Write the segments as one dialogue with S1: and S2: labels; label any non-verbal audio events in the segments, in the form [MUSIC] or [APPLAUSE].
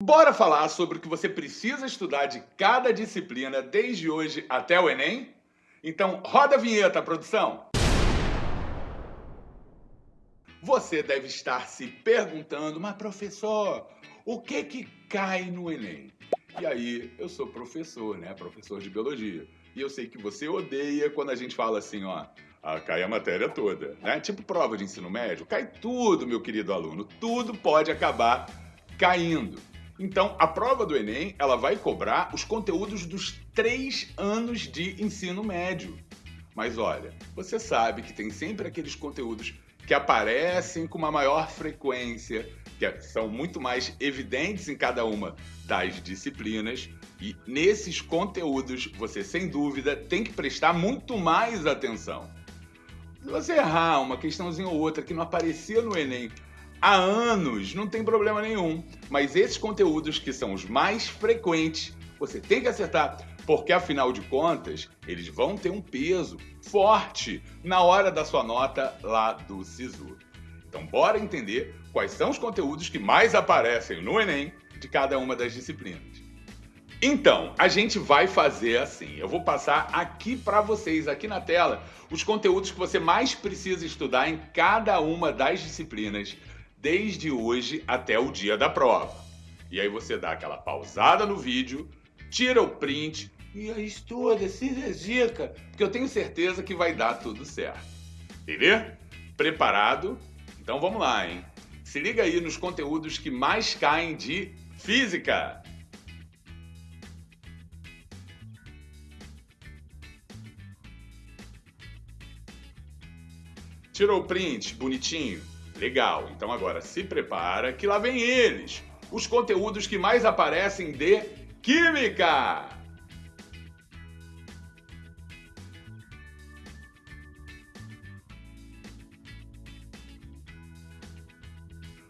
S1: Bora falar sobre o que você precisa estudar de cada disciplina desde hoje até o Enem? Então, roda a vinheta, produção! Você deve estar se perguntando, mas professor, o que que cai no Enem? E aí, eu sou professor, né? Professor de biologia. E eu sei que você odeia quando a gente fala assim, ó, ah, cai a matéria toda, né? Tipo prova de ensino médio, cai tudo, meu querido aluno, tudo pode acabar caindo. Então, a prova do Enem, ela vai cobrar os conteúdos dos três anos de ensino médio. Mas olha, você sabe que tem sempre aqueles conteúdos que aparecem com uma maior frequência, que são muito mais evidentes em cada uma das disciplinas. E nesses conteúdos, você sem dúvida tem que prestar muito mais atenção. Se você errar uma questãozinha ou outra que não aparecia no Enem há anos, não tem problema nenhum. Mas esses conteúdos que são os mais frequentes, você tem que acertar, porque afinal de contas, eles vão ter um peso forte na hora da sua nota lá do SISU. Então, bora entender quais são os conteúdos que mais aparecem no Enem de cada uma das disciplinas. Então, a gente vai fazer assim. Eu vou passar aqui para vocês, aqui na tela, os conteúdos que você mais precisa estudar em cada uma das disciplinas desde hoje até o dia da prova. E aí você dá aquela pausada no vídeo, tira o print e aí estuda, se dedica, porque eu tenho certeza que vai dar tudo certo. Entendeu? Preparado? Então vamos lá, hein? Se liga aí nos conteúdos que mais caem de física. Tirou o print, bonitinho? Legal, então agora se prepara que lá vem eles, os conteúdos que mais aparecem de Química!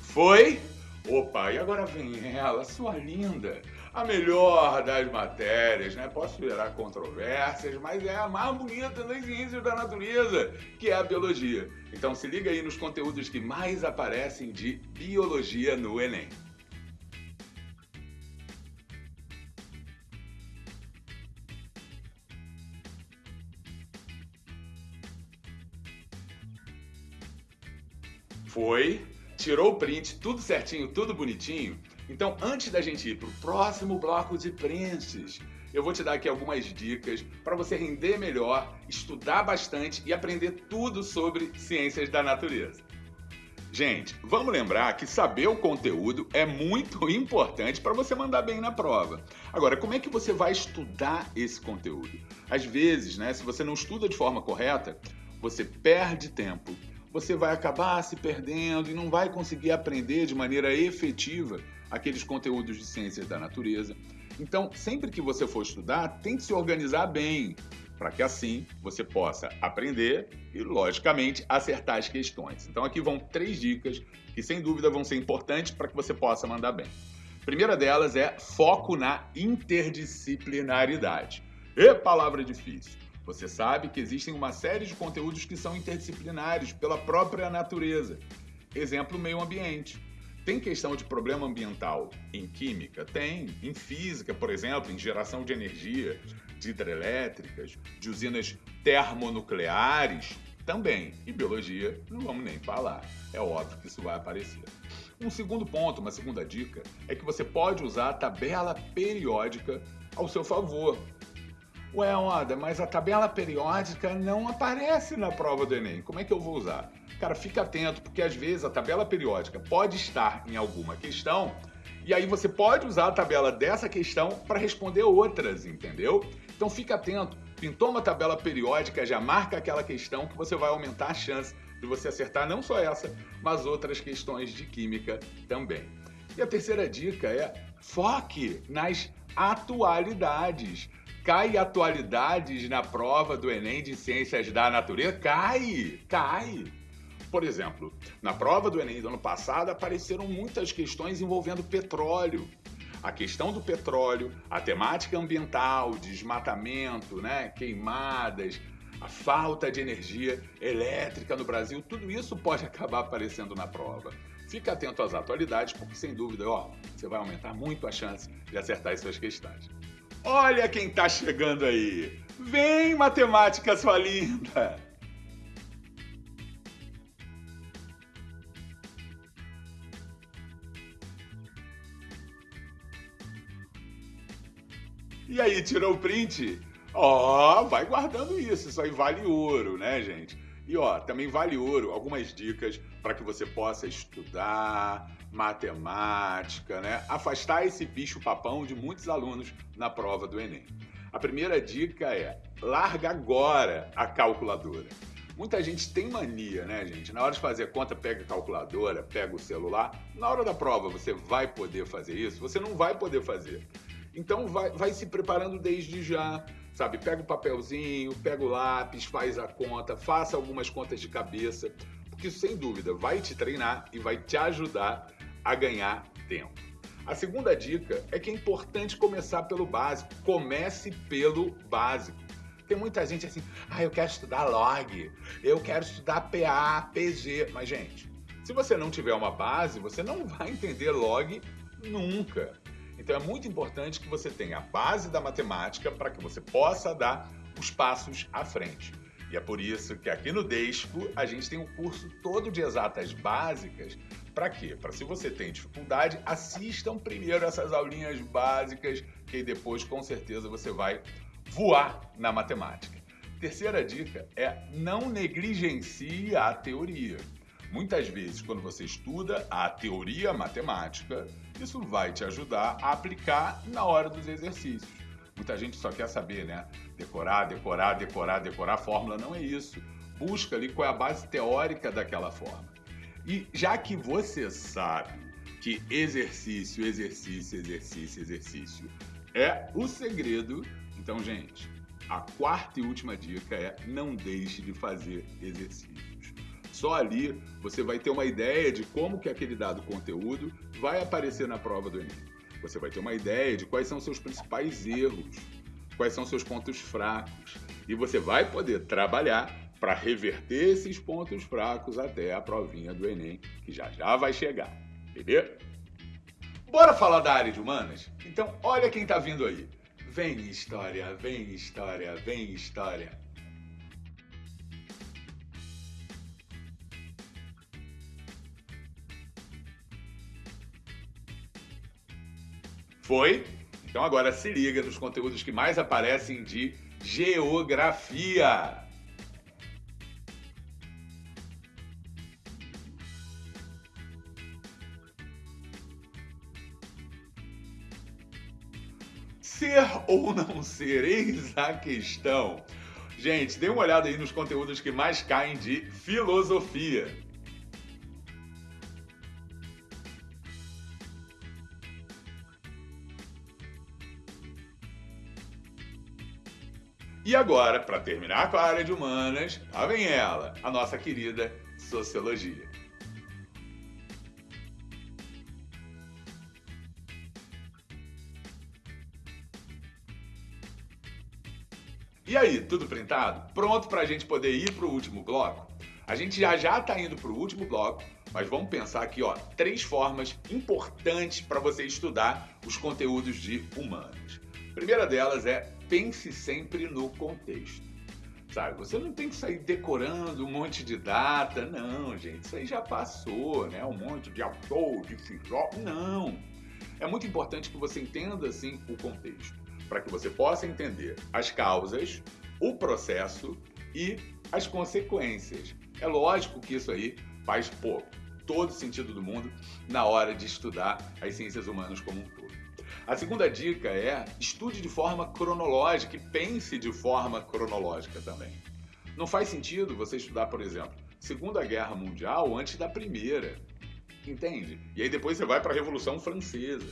S1: Foi? Opa, e agora vem ela, sua linda, a melhor das matérias, né? Posso gerar controvérsias, mas é a mais bonita das ciências da natureza, que é a biologia. Então se liga aí nos conteúdos que mais aparecem de biologia no Enem. Foi, tirou o print, tudo certinho, tudo bonitinho. Então, antes da gente ir para o próximo bloco de prints, eu vou te dar aqui algumas dicas para você render melhor, estudar bastante e aprender tudo sobre ciências da natureza. Gente, vamos lembrar que saber o conteúdo é muito [LAUGHS] importante para você mandar bem na prova. Agora, como é que você vai estudar esse conteúdo? Às vezes, né, se você não estuda de forma correta, você perde tempo, você vai acabar se perdendo e não vai conseguir aprender de maneira efetiva aqueles conteúdos de ciências da natureza. Então, sempre que você for estudar, tente se organizar bem, para que assim você possa aprender e, logicamente, acertar as questões. Então, aqui vão três dicas que, sem dúvida, vão ser importantes para que você possa mandar bem. A primeira delas é foco na interdisciplinaridade. E palavra difícil. Você sabe que existem uma série de conteúdos que são interdisciplinares pela própria natureza. Exemplo, meio ambiente. Tem questão de problema ambiental em química? Tem. Em física, por exemplo, em geração de energia, de hidrelétricas, de usinas termonucleares? Também. E biologia, não vamos nem falar. É óbvio que isso vai aparecer. Um segundo ponto, uma segunda dica, é que você pode usar a tabela periódica ao seu favor. Ué, Oda, mas a tabela periódica não aparece na prova do Enem. Como é que eu vou usar? Cara, fica atento, porque às vezes a tabela periódica pode estar em alguma questão e aí você pode usar a tabela dessa questão para responder outras, entendeu? Então fica atento. Pintou uma tabela periódica, já marca aquela questão que você vai aumentar a chance de você acertar não só essa, mas outras questões de química também. E a terceira dica é foque nas atualidades. Cai atualidades na prova do Enem de Ciências da Natureza? Cai! Cai! Por exemplo, na prova do Enem do ano passado apareceram muitas questões envolvendo petróleo. A questão do petróleo, a temática ambiental, desmatamento, né, queimadas, a falta de energia elétrica no Brasil, tudo isso pode [LAUGHS] acabar aparecendo na prova. Fica atento às atualidades, porque sem dúvida, ó, você vai aumentar muito a chance de acertar as suas questões. Olha quem está chegando aí! Vem, matemática, sua linda! E aí, tirou o print? Ó, vai guardando isso, isso aí vale ouro, né, gente? E ó, também vale ouro algumas dicas para que você possa estudar matemática, né? Afastar esse bicho papão de muitos alunos na prova do Enem. A primeira dica é: larga agora a calculadora. Muita gente tem mania, né, gente? Na hora de fazer conta, pega a calculadora, pega o celular. Na hora da prova, você vai poder fazer isso? Você não vai poder fazer. Então vai, vai se preparando desde já, sabe? Pega o papelzinho, pega o lápis, faz a conta, faça algumas contas de cabeça, porque isso sem dúvida vai te treinar e vai te ajudar a ganhar tempo. A segunda dica é que é importante começar pelo básico. Comece pelo básico. Tem muita gente assim, ah, eu quero estudar log, eu quero estudar PA, PG. Mas, gente, se você não tiver uma base, você não vai entender log nunca. Então é muito importante que você tenha a base da matemática para que você possa dar os passos à frente. E é por isso que aqui no Desco a gente tem um curso todo de exatas básicas. Para quê? Para se você tem dificuldade, assistam primeiro essas aulinhas básicas, que depois com certeza você vai voar na matemática. Terceira dica é não negligencie a teoria. Muitas vezes, quando você estuda a teoria matemática, isso vai te ajudar a aplicar na hora dos exercícios. Muita gente só quer saber, né? Decorar, decorar, decorar, decorar. Fórmula não é isso. Busca ali qual é a base teórica daquela forma. E já que você sabe que exercício, exercício, exercício, exercício é o segredo, então, gente, a quarta e última dica é não deixe de fazer exercício. Só ali você vai ter uma ideia de como que aquele dado conteúdo vai aparecer na prova do Enem. Você vai ter uma ideia de quais são seus principais erros, quais são seus pontos fracos. E você vai poder trabalhar para reverter esses pontos fracos até a provinha do Enem, que já já vai chegar. Beleza? Bora falar da área de humanas? Então, olha quem está vindo aí. Vem história, vem história, vem história. Foi? Então agora se liga nos conteúdos que mais aparecem de geografia. Ser ou não ser, eis a questão. Gente, dê uma olhada aí nos conteúdos que mais caem de filosofia. E agora, para terminar com a área de humanas, lá vem ela, a nossa querida sociologia. E aí, tudo printado? Pronto para a gente poder ir para o último bloco? A gente já já está indo para o último bloco, mas vamos pensar aqui, ó, três formas importantes para você estudar os conteúdos de humanas. A primeira delas é pense sempre no contexto. Sabe, você não tem que sair decorando um monte de data, não, gente. Isso aí já passou, né? Um monte de autor, de filósofo. Não. É muito importante que você entenda, assim, o contexto, para que você possa entender as causas, o processo e as consequências. É lógico que isso aí faz, pô, todo sentido do mundo na hora de estudar as ciências humanas como um todo. A segunda dica é estude de forma cronológica e pense de forma cronológica também. Não faz sentido você estudar, por exemplo, Segunda Guerra Mundial antes da Primeira. Entende? E aí depois você vai para a Revolução Francesa.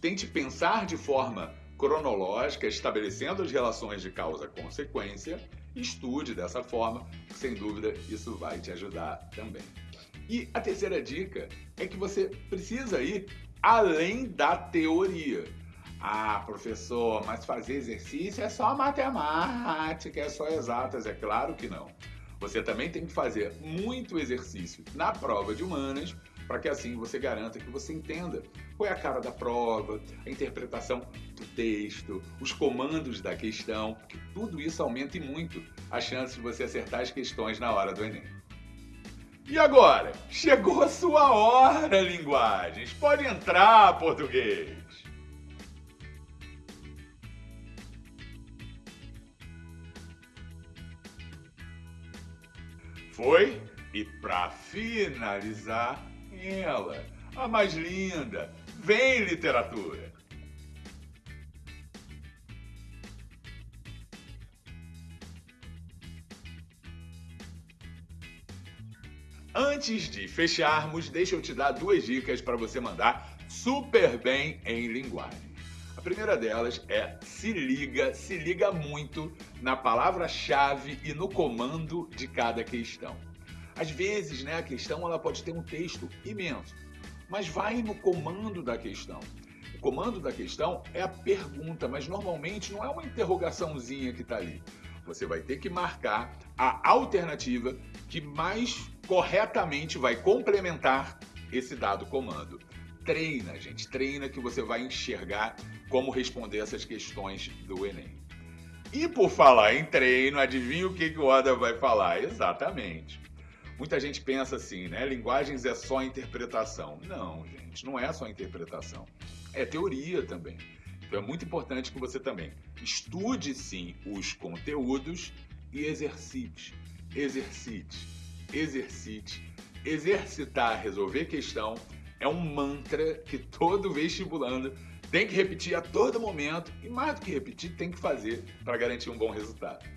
S1: Tente pensar de forma cronológica, estabelecendo as relações de causa-consequência. Estude dessa forma, sem dúvida isso vai te ajudar também. E a terceira dica é que você precisa ir além da teoria. Ah, professor, mas fazer exercício é só matemática, é só exatas. É claro que não. Você também tem que fazer muito exercício na prova de humanas para que assim você garanta que você entenda qual é a cara da prova, a interpretação do texto, os comandos da questão, porque tudo isso aumenta muito a chance de você acertar as questões na hora do Enem. E agora? Chegou a sua hora, linguagens! Pode entrar, português! Foi? E para finalizar, ela, a mais linda. Vem, literatura! Antes de fecharmos, deixa eu te dar duas dicas para você mandar super bem em linguagem. A primeira delas é se liga, se liga muito na palavra-chave e no comando de cada questão. Às vezes, né, a questão ela pode ter um texto imenso, mas vai no comando da questão. O comando da questão é a pergunta, mas normalmente não é uma interrogaçãozinha que está ali. Você vai ter que marcar a alternativa que mais corretamente vai complementar esse dado comando. Treina, gente, treina que você vai enxergar como responder essas questões do Enem. E por falar em treino, adivinha o que, que o Oda vai falar? Exatamente. Muita gente pensa assim, né? Linguagens é só interpretação. Não, gente, não é só interpretação. É teoria também. Então é muito importante que você também estude sim os conteúdos e exercite. Exercite, exercite. Exercitar, resolver questão é um mantra que todo vestibulando tem que repetir a todo momento e mais do que repetir, tem que fazer para garantir um bom resultado.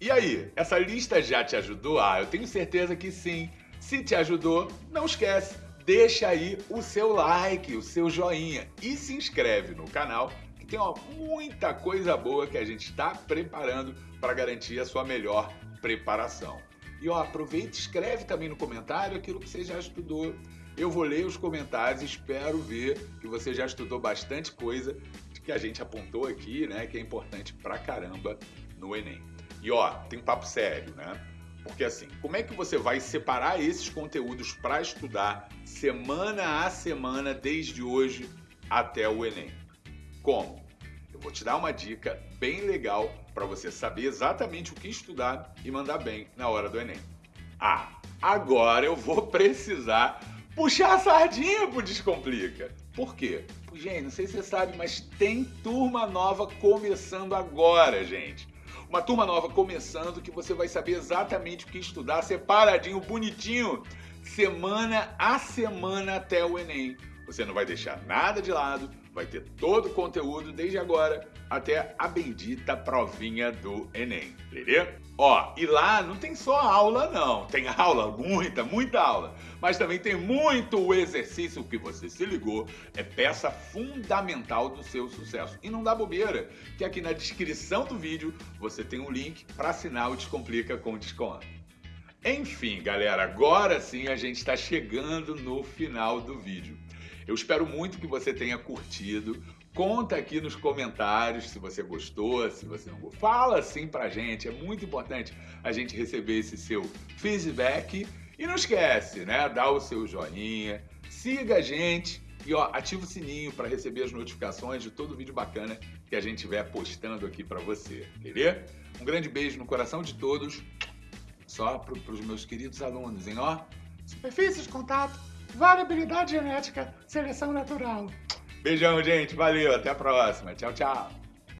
S1: E aí, essa lista já te ajudou? Ah, eu tenho certeza que sim. Se te ajudou, não esquece, deixa aí o seu like, o seu joinha e se inscreve no canal tem ó, muita coisa boa que a gente está preparando para garantir a sua melhor preparação. E ó, aproveita e escreve também no comentário aquilo que você já estudou. Eu vou ler os comentários, espero ver que você já estudou bastante coisa que a gente apontou aqui, né, que é importante pra caramba no Enem. E ó, tem um papo sério, né? Porque assim, como é que você vai separar esses conteúdos para estudar semana a semana desde hoje até o Enem? Como? Eu vou te dar uma dica bem legal para você saber exatamente o que estudar e mandar bem na hora do Enem. Ah, agora eu vou precisar puxar a sardinha pro Descomplica. Por quê? Gente, não sei se você sabe, mas tem turma nova começando agora, gente uma turma nova começando que você vai saber exatamente o que estudar, separadinho, bonitinho, semana a semana até o Enem. Você não vai deixar nada de lado, vai ter todo o conteúdo desde agora até a bendita provinha do Enem, beleza? Ó, e lá não tem só aula não, tem aula, muita, muita aula, mas também tem muito exercício que você se ligou, é peça fundamental do seu sucesso. E não dá bobeira, que aqui na descrição do vídeo você tem um link para assinar o Descomplica com desconto. Enfim, galera, agora sim a gente está chegando no final do vídeo. Eu espero muito que você tenha curtido. Conta aqui nos comentários se você gostou, se você não gostou. Fala sim pra gente, é muito importante a gente receber esse seu feedback. E não esquece, né? Dá o seu joinha, siga a gente e ó, ativa o sininho para receber as notificações de todo vídeo bacana que a gente estiver postando aqui para você, beleza? Um grande beijo no coração de todos, só para os meus queridos alunos, hein? Ó, superfície de contato variabilidade genética, seleção natural. Beijão, gente. Valeu. Até a próxima. Tchau, tchau.